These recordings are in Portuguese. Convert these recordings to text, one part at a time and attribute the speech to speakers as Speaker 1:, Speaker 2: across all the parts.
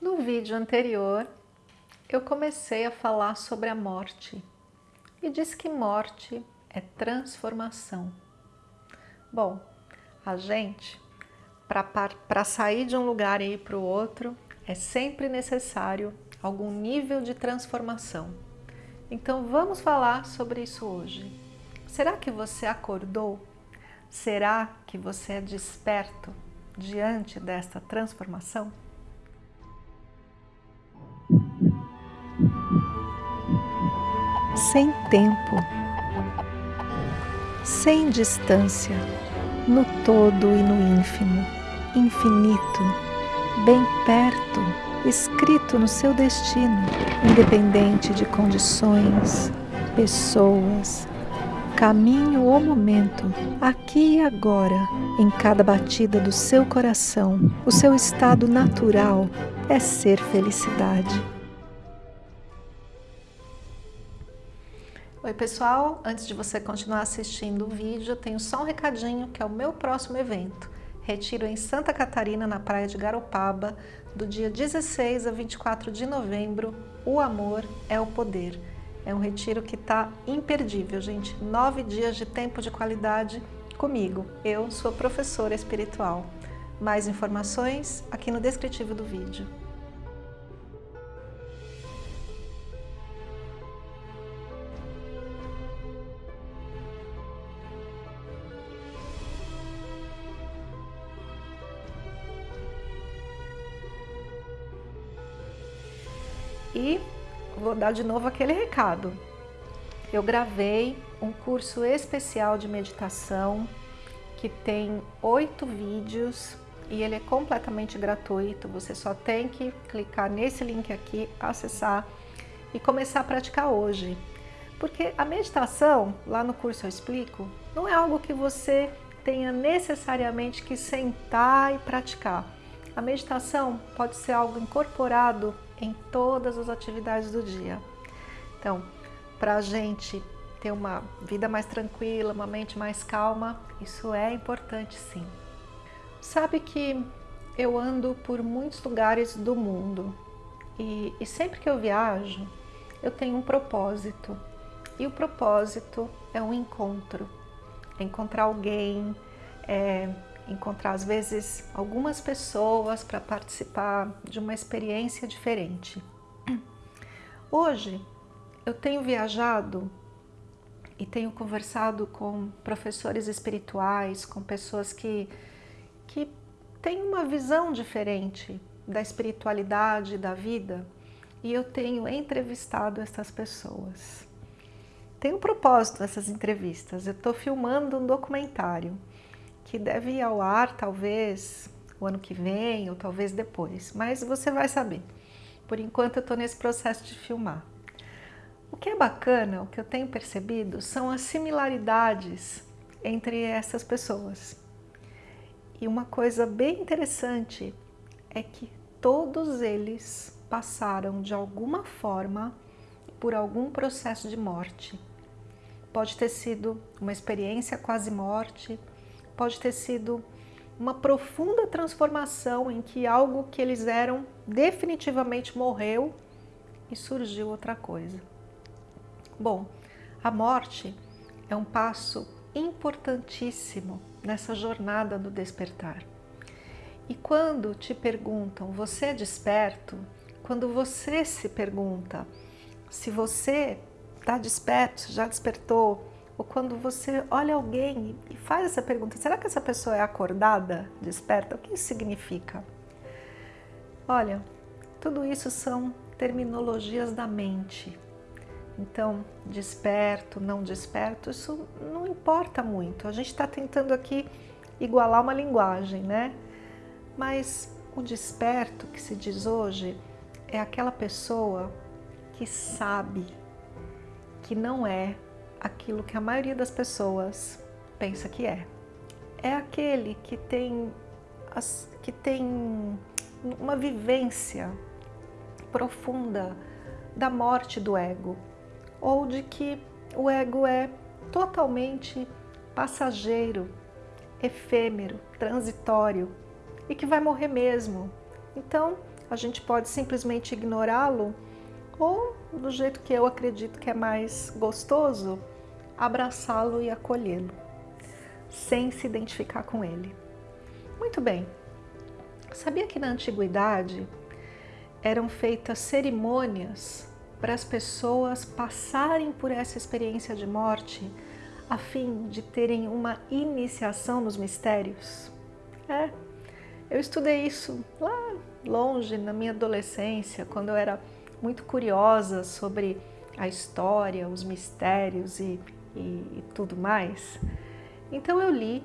Speaker 1: No vídeo anterior, eu comecei a falar sobre a morte e disse que morte é transformação. Bom, a gente, para sair de um lugar e ir para o outro, é sempre necessário algum nível de transformação. Então vamos falar sobre isso hoje. Será que você acordou? Será que você é desperto diante desta transformação? Sem tempo, sem distância, no todo e no ínfimo, infinito, bem perto, escrito no seu destino, independente de condições, pessoas, caminho ou momento, aqui e agora, em cada batida do seu coração, o seu estado natural é ser felicidade. Oi pessoal, antes de você continuar assistindo o vídeo, eu tenho só um recadinho que é o meu próximo evento. Retiro em Santa Catarina, na praia de Garopaba, do dia 16 a 24 de novembro, O Amor é o Poder. É um retiro que está imperdível, gente. Nove dias de tempo de qualidade comigo. Eu sou professora espiritual. Mais informações aqui no descritivo do vídeo. E vou dar de novo aquele recado. Eu gravei um curso especial de meditação que tem oito vídeos e ele é completamente gratuito. Você só tem que clicar nesse link aqui, acessar e começar a praticar hoje. Porque a meditação, lá no curso eu explico, não é algo que você tenha necessariamente que sentar e praticar. A meditação pode ser algo incorporado em todas as atividades do dia. Então, para a gente ter uma vida mais tranquila, uma mente mais calma, isso é importante sim. Sabe que eu ando por muitos lugares do mundo e, e sempre que eu viajo, eu tenho um propósito. E o propósito é um encontro, é encontrar alguém, é encontrar às vezes algumas pessoas para participar de uma experiência diferente. Hoje eu tenho viajado e tenho conversado com professores espirituais, com pessoas que, que têm uma visão diferente da espiritualidade, da vida, e eu tenho entrevistado essas pessoas. Tem um propósito essas entrevistas, eu estou filmando um documentário que deve ir ao ar talvez o ano que vem ou talvez depois, mas você vai saber. Por enquanto eu estou nesse processo de filmar. O que é bacana, o que eu tenho percebido, são as similaridades entre essas pessoas. E uma coisa bem interessante é que todos eles passaram de alguma forma por algum processo de morte. Pode ter sido uma experiência quase morte, pode ter sido uma profunda transformação em que algo que eles eram definitivamente morreu e surgiu outra coisa. Bom, a morte é um passo importantíssimo nessa jornada do despertar. E quando te perguntam, você é desperto? Quando você se pergunta se você está desperto, já despertou, ou quando você olha alguém e faz essa pergunta, será que essa pessoa é acordada, desperta? O que isso significa? Olha, tudo isso são terminologias da mente. Então, desperto, não desperto, isso não importa muito. A gente está tentando aqui igualar uma linguagem, né? Mas o desperto que se diz hoje é aquela pessoa que sabe que não é aquilo que a maioria das pessoas pensa que é. É aquele que tem, as, que tem uma vivência profunda da morte do ego, ou de que o ego é totalmente passageiro, efêmero, transitório e que vai morrer mesmo. Então, a gente pode simplesmente ignorá-lo ou, do jeito que eu acredito que é mais gostoso, abraçá-lo e acolhê-lo, sem se identificar com ele. Muito bem. Sabia que na antiguidade eram feitas cerimônias para as pessoas passarem por essa experiência de morte a fim de terem uma iniciação nos mistérios? É, eu estudei isso lá longe, na minha adolescência, quando eu era muito curiosa sobre a história, os mistérios e, e, e tudo mais. Então eu li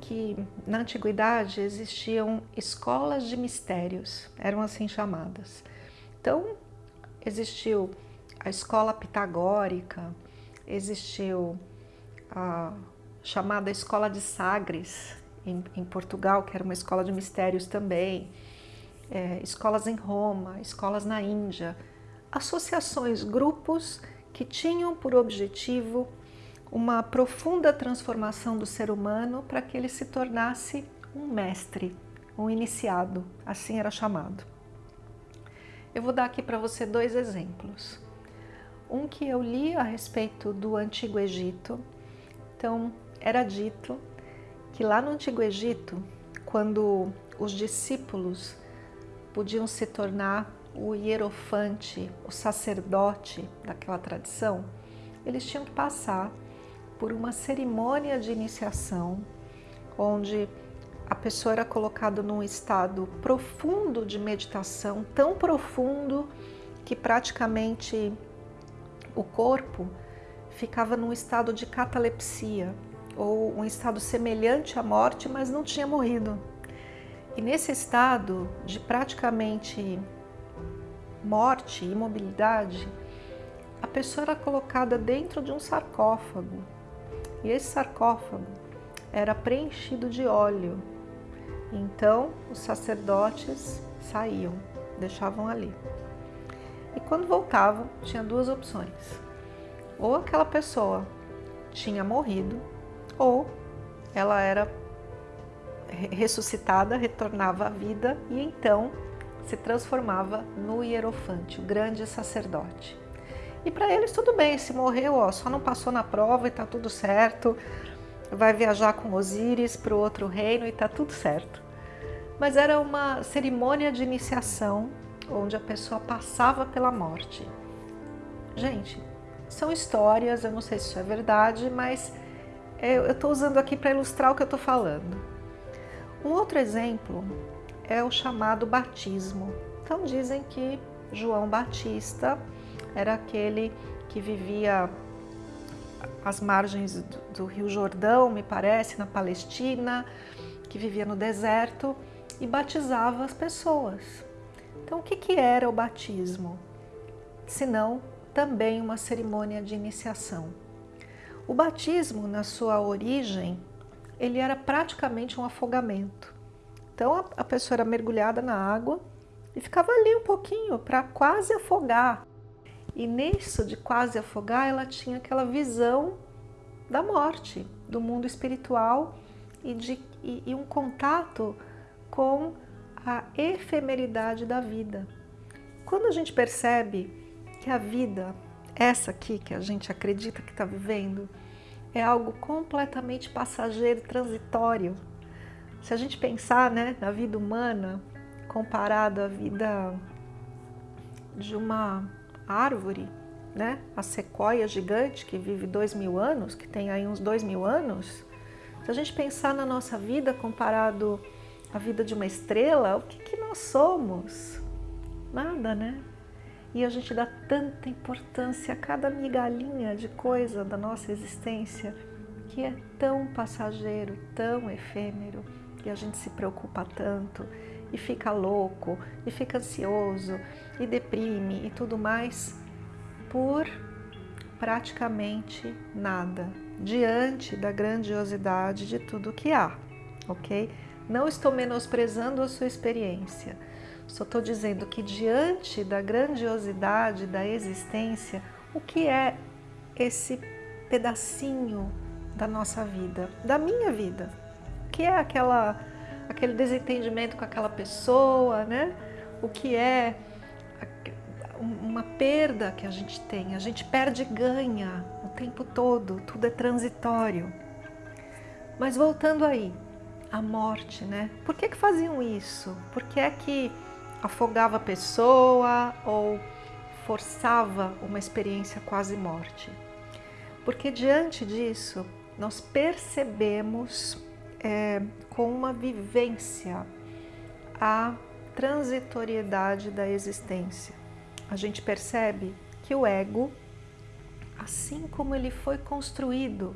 Speaker 1: que na antiguidade existiam escolas de mistérios, eram assim chamadas. Então existiu a escola pitagórica, existiu a chamada escola de Sagres em, em Portugal, que era uma escola de mistérios também, é, escolas em Roma, escolas na Índia, associações, grupos que tinham por objetivo uma profunda transformação do ser humano para que ele se tornasse um mestre, um iniciado, assim era chamado. Eu vou dar aqui para você dois exemplos. Um que eu li a respeito do Antigo Egito. Então, era dito que lá no Antigo Egito, quando os discípulos podiam se tornar o hierofante, o sacerdote daquela tradição, eles tinham que passar por uma cerimônia de iniciação, onde a pessoa era colocada num estado profundo de meditação, tão profundo que praticamente o corpo ficava num estado de catalepsia, ou um estado semelhante à morte, mas não tinha morrido. E nesse estado de praticamente morte, imobilidade, a pessoa era colocada dentro de um sarcófago e esse sarcófago era preenchido de óleo. Então os sacerdotes saíam, deixavam ali. E quando voltavam, tinha duas opções. Ou aquela pessoa tinha morrido, ou ela era ressuscitada, retornava à vida e então se transformava no hierofante, o grande sacerdote. E para eles tudo bem, se morreu, ó, só não passou na prova e tá tudo certo, vai viajar com Osíris para o outro reino e tá tudo certo. Mas era uma cerimônia de iniciação onde a pessoa passava pela morte. Gente, são histórias, eu não sei se isso é verdade, mas eu estou usando aqui para ilustrar o que eu estou falando. Um outro exemplo é o chamado batismo. Então dizem que João Batista era aquele que vivia às margens do, Rio Jordão, me parece, na Palestina, que vivia no deserto e batizava as pessoas. Então o que, que era o batismo? Senão também uma cerimônia de iniciação. O batismo, na sua origem, ele era praticamente um afogamento. Então a pessoa era mergulhada na água e ficava ali um pouquinho para quase afogar. E nisso de quase afogar, ela tinha aquela visão da morte, do mundo espiritual e, de, e, e um contato com a efemeridade da vida. Quando a gente percebe que a vida, essa aqui que a gente acredita que está vivendo, é algo completamente passageiro, transitório, se a gente pensar né, na vida humana comparado à vida de uma árvore, né, a sequoia gigante que vive dois mil anos, que tem aí uns dois mil anos, se a gente pensar na nossa vida comparado à vida de uma estrela, o que, que nós somos? Nada, né? E a gente dá tanta importância a cada migalhinha de coisa da nossa existência que é tão passageiro, tão efêmero e a gente se preocupa tanto e fica louco e fica ansioso e deprime e tudo mais por praticamente nada diante da grandiosidade de tudo que há, ok? Não estou menosprezando a sua experiência, só estou dizendo que diante da grandiosidade da existência, o que é esse pedacinho da nossa vida, da minha vida? Que é aquela, aquele desentendimento com aquela pessoa, né? o que é uma perda que a gente tem. A gente perde e ganha o tempo todo, tudo é transitório. Mas voltando aí, a morte, né? Por que, que faziam isso? Por que é que afogava a pessoa ou forçava uma experiência quase morte? Porque diante disso, nós percebemos é, com uma vivência a transitoriedade da existência. A gente percebe que o ego, assim como ele foi construído,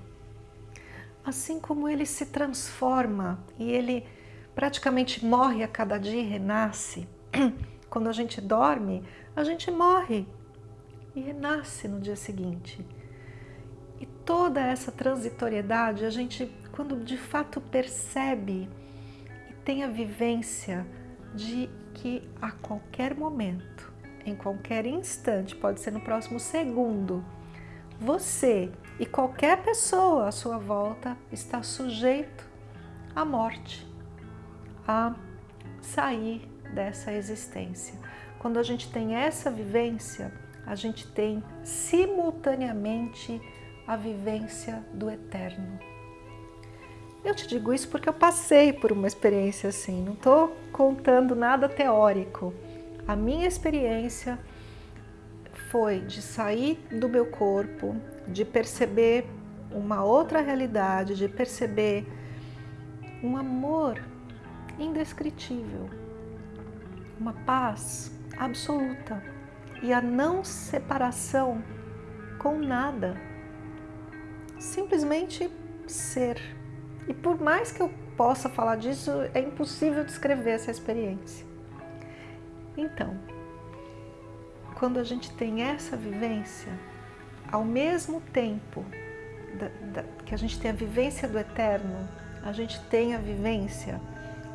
Speaker 1: assim como ele se transforma e ele praticamente morre a cada dia e renasce, quando a gente dorme, a gente morre e renasce no dia seguinte. E toda essa transitoriedade, a gente, quando de fato percebe e tem a vivência de que a qualquer momento, em qualquer instante, pode ser no próximo segundo, você e qualquer pessoa à sua volta está sujeito à morte, a sair dessa existência. Quando a gente tem essa vivência, a gente tem simultaneamente a vivência do eterno. Eu te digo isso porque eu passei por uma experiência assim, não estou contando nada teórico. A minha experiência foi de sair do meu corpo, de perceber uma outra realidade, de perceber um amor indescritível, uma paz absoluta e a não separação com nada, simplesmente ser. E por mais que eu possa falar disso, é impossível descrever essa experiência. Então, quando a gente tem essa vivência, ao mesmo tempo da, da, que a gente tem a vivência do eterno, a gente tem a vivência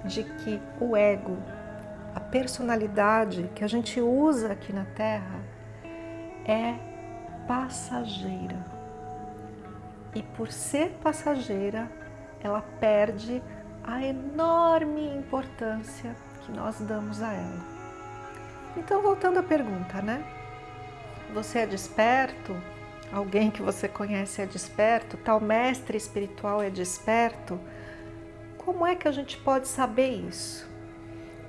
Speaker 1: de que o ego, a personalidade que a gente usa aqui na Terra é passageira. E por ser passageira, ela perde a enorme importância que nós damos a ela. Então, voltando à pergunta, né? Você é desperto? Alguém que você conhece é desperto? Tal mestre espiritual é desperto? Como é que a gente pode saber isso?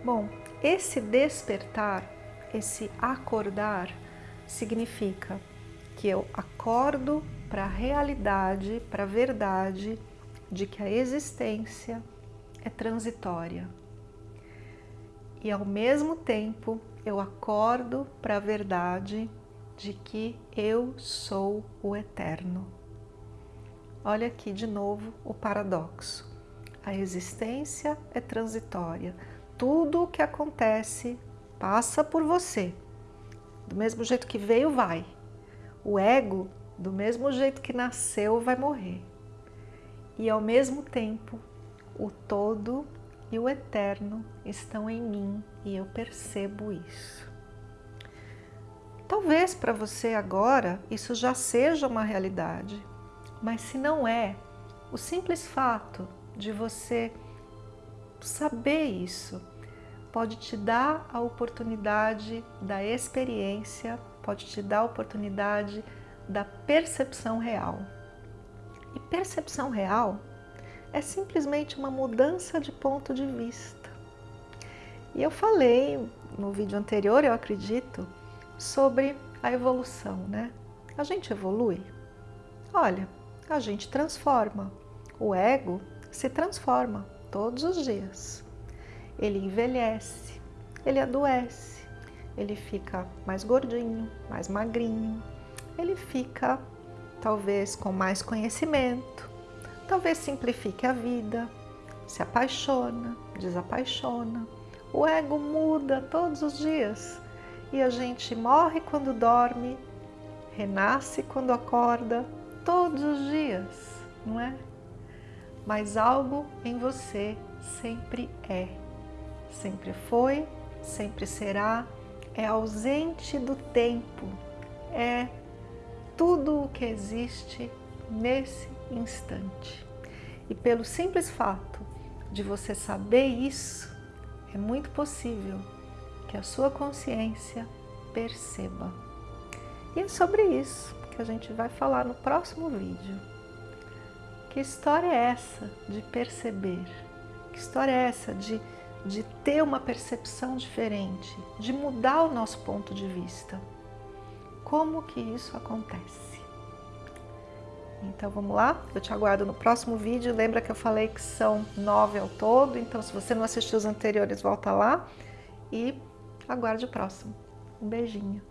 Speaker 1: Bom, esse despertar, esse acordar, significa que eu acordo para a realidade, para a verdade de que a existência é transitória. E ao mesmo tempo eu acordo para a verdade de que eu sou o eterno. Olha aqui de novo o paradoxo. A existência é transitória. Tudo o que acontece passa por você. Do mesmo jeito que veio, vai. O ego, do mesmo jeito que nasceu, vai morrer e ao mesmo tempo o todo e o eterno estão em mim e eu percebo isso. Talvez para você agora isso já seja uma realidade, mas se não é, o simples fato de você saber isso pode te dar a oportunidade da experiência, pode te dar a oportunidade da percepção real. E percepção real é simplesmente uma mudança de ponto de vista. E eu falei no vídeo anterior, eu acredito, sobre a evolução, né? A gente evolui? Olha, a gente transforma. O ego se transforma todos os dias. Ele envelhece, ele adoece, ele fica mais gordinho, mais magrinho, ele fica talvez com mais conhecimento, talvez simplifique a vida, se apaixona, desapaixona. O ego muda todos os dias e a gente morre quando dorme, renasce quando acorda, todos os dias, não é? Mas algo em você sempre é, sempre foi, sempre será, é ausente do tempo, é tudo o que existe nesse instante. E pelo simples fato de você saber isso, é muito possível que a sua consciência perceba. E é sobre isso que a gente vai falar no próximo vídeo. Que história é essa de perceber? Que história é essa de, de ter uma percepção diferente, de mudar o nosso ponto de vista? Como que isso acontece? Então vamos lá? Eu te aguardo no próximo vídeo. Lembra que eu falei que são nove ao todo, então se você não assistiu os anteriores, volta lá e aguarde o próximo. Um beijinho.